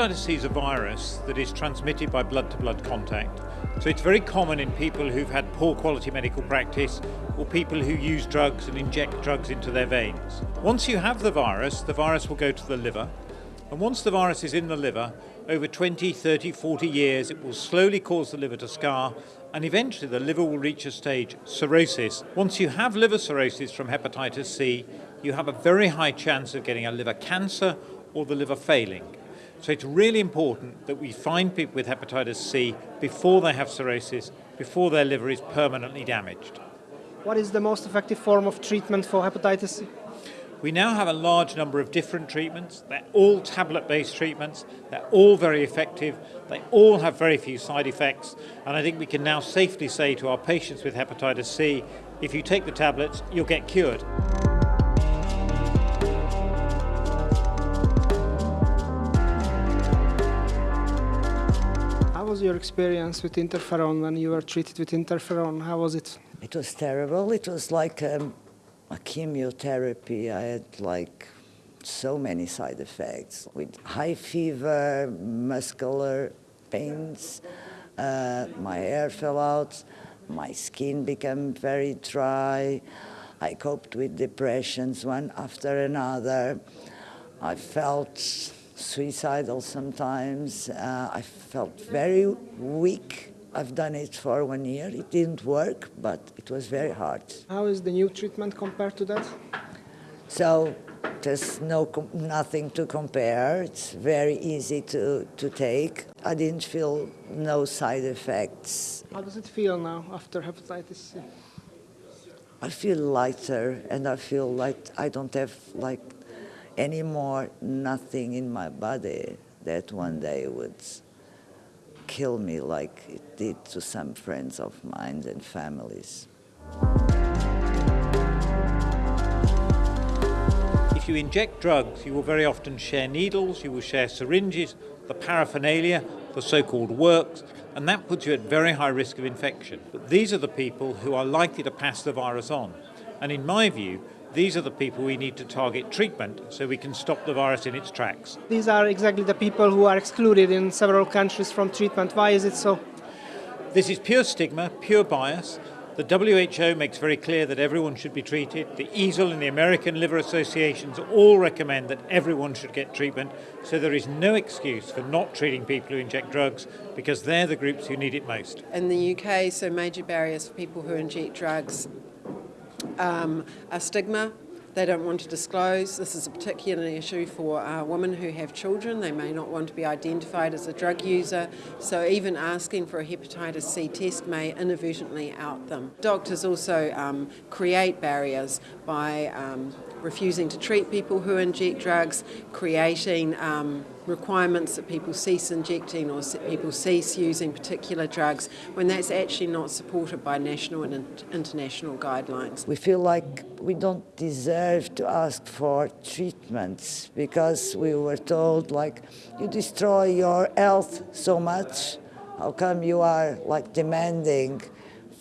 Hepatitis C is a virus that is transmitted by blood-to-blood contact. So it's very common in people who've had poor quality medical practice or people who use drugs and inject drugs into their veins. Once you have the virus, the virus will go to the liver. And once the virus is in the liver, over 20, 30, 40 years, it will slowly cause the liver to scar and eventually the liver will reach a stage, cirrhosis. Once you have liver cirrhosis from hepatitis C, you have a very high chance of getting a liver cancer or the liver failing. So it's really important that we find people with hepatitis C before they have cirrhosis, before their liver is permanently damaged. What is the most effective form of treatment for hepatitis C? We now have a large number of different treatments. They're all tablet-based treatments. They're all very effective. They all have very few side effects. And I think we can now safely say to our patients with hepatitis C, if you take the tablets, you'll get cured. Your experience with interferon when you were treated with interferon? How was it? It was terrible. It was like um, a chemotherapy. I had like so many side effects with high fever, muscular pains, uh, my hair fell out, my skin became very dry. I coped with depressions one after another. I felt suicidal sometimes. Uh, I felt very weak. I've done it for one year. It didn't work, but it was very hard. How is the new treatment compared to that? So there's no nothing to compare. It's very easy to, to take. I didn't feel no side effects. How does it feel now after hepatitis C? I feel lighter and I feel like I don't have like anymore nothing in my body that one mm. day would kill me like it did to some friends of mine and families. If you inject drugs, you will very often share needles, you will share syringes, the paraphernalia, the so-called works, and that puts you at very high risk of infection. But these are the people who are likely to pass the virus on. And in my view, these are the people we need to target treatment so we can stop the virus in its tracks. These are exactly the people who are excluded in several countries from treatment. Why is it so? This is pure stigma, pure bias. The WHO makes very clear that everyone should be treated. The EASL and the American Liver Associations all recommend that everyone should get treatment. So there is no excuse for not treating people who inject drugs because they're the groups who need it most. In the UK, so major barriers for people who inject drugs um, a stigma they don't want to disclose. This is a particular issue for uh, women who have children. They may not want to be identified as a drug user, so even asking for a hepatitis C test may inadvertently out them. Doctors also um, create barriers by um, refusing to treat people who inject drugs, creating um, requirements that people cease injecting or people cease using particular drugs when that's actually not supported by national and international guidelines. We feel like we don't deserve to ask for treatments because we were told like you destroy your health so much how come you are like demanding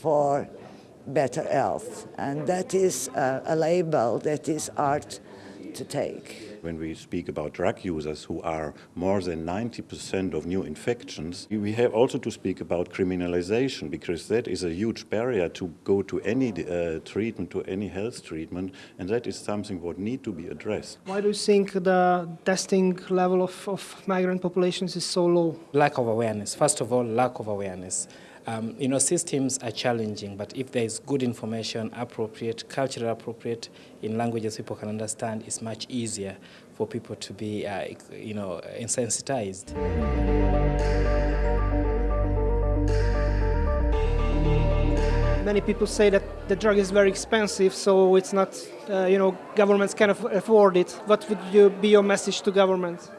for better health and that is a, a label that is hard to take when we speak about drug users who are more than 90% of new infections, we have also to speak about criminalization because that is a huge barrier to go to any uh, treatment, to any health treatment, and that is something what need to be addressed. Why do you think the testing level of, of migrant populations is so low? Lack of awareness. First of all, lack of awareness. Um, you know, systems are challenging, but if there is good information, appropriate, culturally appropriate, in languages people can understand, it's much easier for people to be, uh, you know, insensitized. Many people say that the drug is very expensive, so it's not, uh, you know, governments can afford it. What would you be your message to governments?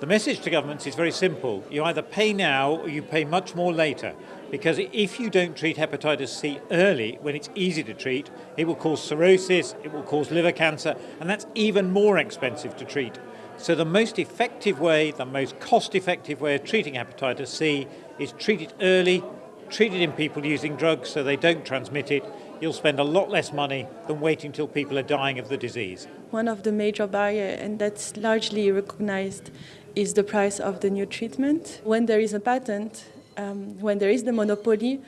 The message to governments is very simple. You either pay now or you pay much more later. Because if you don't treat hepatitis C early, when it's easy to treat, it will cause cirrhosis, it will cause liver cancer, and that's even more expensive to treat. So the most effective way, the most cost-effective way of treating hepatitis C is treat it early, treat it in people using drugs so they don't transmit it. You'll spend a lot less money than waiting till people are dying of the disease. One of the major barriers, and that's largely recognized is the price of the new treatment. When there is a patent, um, when there is the monopoly,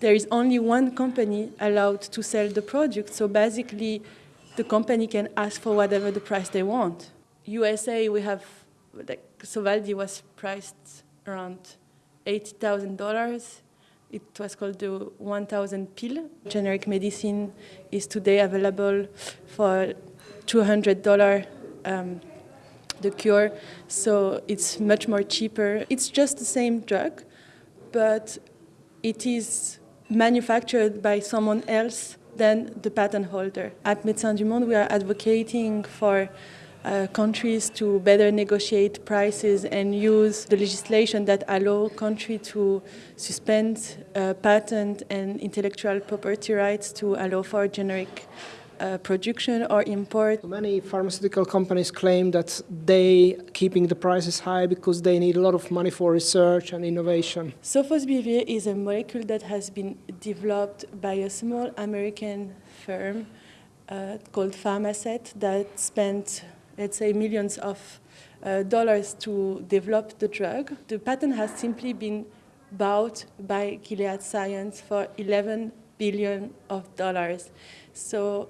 there is only one company allowed to sell the product. So basically, the company can ask for whatever the price they want. USA, we have, like, Sovaldi was priced around $80,000. It was called the 1000 pill. Generic medicine is today available for $200 um, the cure, so it's much more cheaper. It's just the same drug, but it is manufactured by someone else than the patent holder. At Médecins du Monde, we are advocating for uh, countries to better negotiate prices and use the legislation that allow country to suspend uh, patent and intellectual property rights to allow for generic uh, production or import. Many pharmaceutical companies claim that they keeping the prices high because they need a lot of money for research and innovation. Sofosbuvir is a molecule that has been developed by a small American firm uh, called Pharmasset that spent, let's say, millions of uh, dollars to develop the drug. The patent has simply been bought by Gilead Science for 11 billion of dollars. So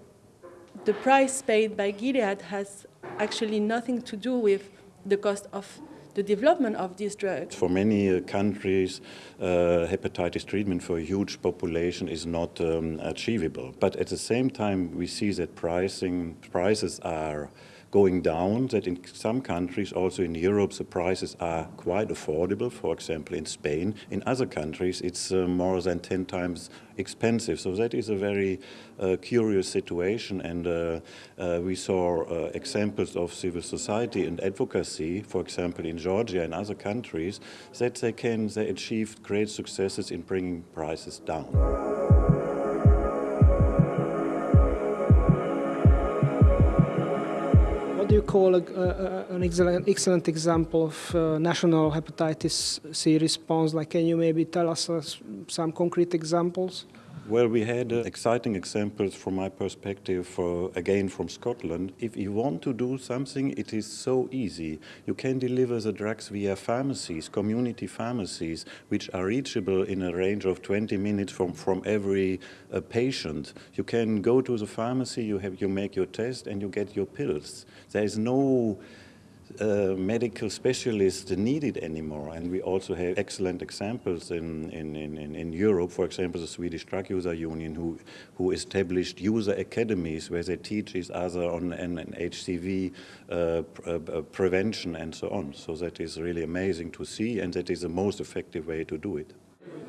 the price paid by Gilead has actually nothing to do with the cost of the development of this drug. For many uh, countries, uh, hepatitis treatment for a huge population is not um, achievable. But at the same time, we see that pricing prices are going down, that in some countries, also in Europe, the prices are quite affordable, for example in Spain. In other countries it's uh, more than 10 times expensive. So that is a very uh, curious situation and uh, uh we saw uh, examples of civil society and advocacy, for example in Georgia and other countries, that they can they achieved great successes in bringing prices down. Do you call a, an excellent, excellent example of uh, national hepatitis C response? Like, can you maybe tell us uh, some concrete examples? Well, we had uh, exciting examples from my perspective, for, again from Scotland. If you want to do something, it is so easy. You can deliver the drugs via pharmacies, community pharmacies, which are reachable in a range of 20 minutes from, from every uh, patient. You can go to the pharmacy, you, have, you make your test, and you get your pills. There is no uh, medical specialists needed anymore. And we also have excellent examples in, in, in, in Europe, for example, the Swedish Drug User Union, who, who established user academies where they teach each other on an, an HCV uh, pr uh, prevention and so on. So that is really amazing to see, and that is the most effective way to do it.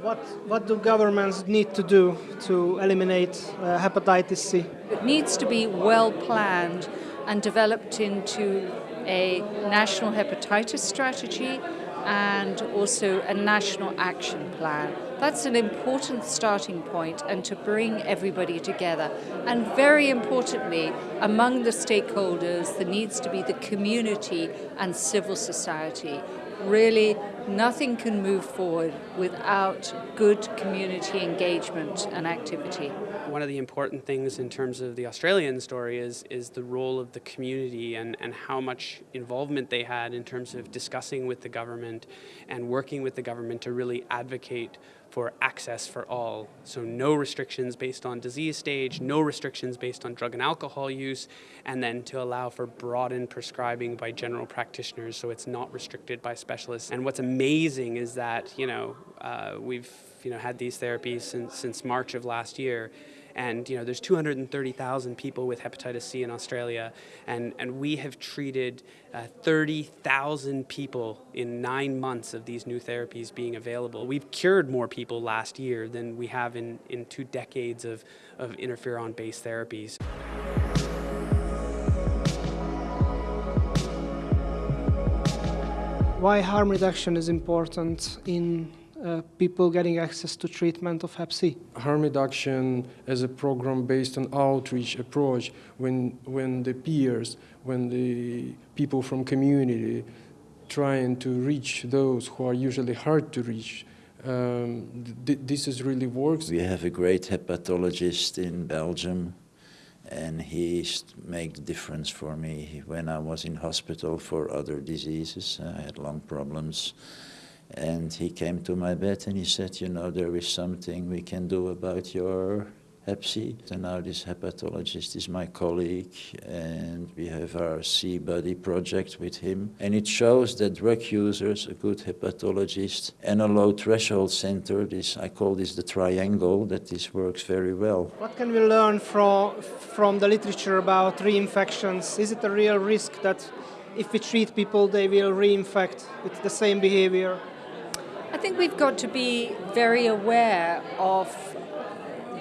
What, what do governments need to do to eliminate uh, hepatitis C? It needs to be well planned and developed into a national hepatitis strategy and also a national action plan. That's an important starting point and to bring everybody together. And very importantly, among the stakeholders, there needs to be the community and civil society. Really, nothing can move forward without good community engagement and activity. One of the important things in terms of the Australian story is, is the role of the community and, and how much involvement they had in terms of discussing with the government and working with the government to really advocate for access for all. So no restrictions based on disease stage, no restrictions based on drug and alcohol use, and then to allow for broadened prescribing by general practitioners so it's not restricted by specialists. And what's amazing is that, you know, uh, we've you know, had these therapies since, since March of last year, and you know, there's 230,000 people with hepatitis C in Australia, and, and we have treated uh, 30,000 people in nine months of these new therapies being available. We've cured more people last year than we have in, in two decades of, of interferon-based therapies. Why harm reduction is important in uh, people getting access to treatment of Hep C. Harm reduction as a program based on outreach approach when, when the peers, when the people from community trying to reach those who are usually hard to reach, um, th this is really works. We have a great hepatologist in Belgium and he made the difference for me when I was in hospital for other diseases. I had lung problems. And he came to my bed and he said, you know, there is something we can do about your Hep C. And now this hepatologist is my colleague and we have our C-Buddy project with him. And it shows that drug users, a good hepatologist and a low threshold center, this, I call this the triangle, that this works very well. What can we learn from, from the literature about reinfections? Is it a real risk that if we treat people, they will reinfect with the same behavior? I think we've got to be very aware of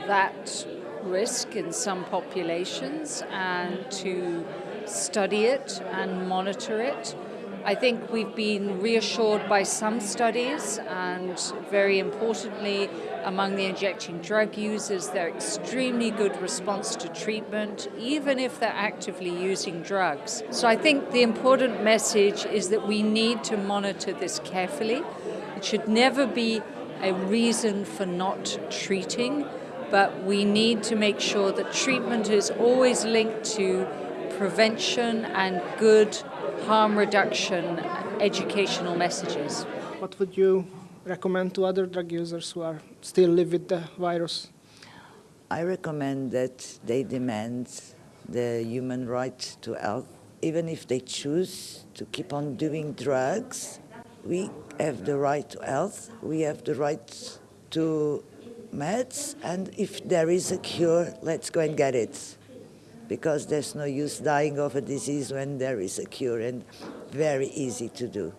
that risk in some populations and to study it and monitor it. I think we've been reassured by some studies and very importantly among the injecting drug users they're extremely good response to treatment even if they're actively using drugs. So I think the important message is that we need to monitor this carefully. It should never be a reason for not treating but we need to make sure that treatment is always linked to prevention and good harm reduction educational messages. What would you recommend to other drug users who are still live with the virus? I recommend that they demand the human right to health. Even if they choose to keep on doing drugs, we have the right to health, we have the right to meds, and if there is a cure, let's go and get it. Because there's no use dying of a disease when there is a cure and very easy to do.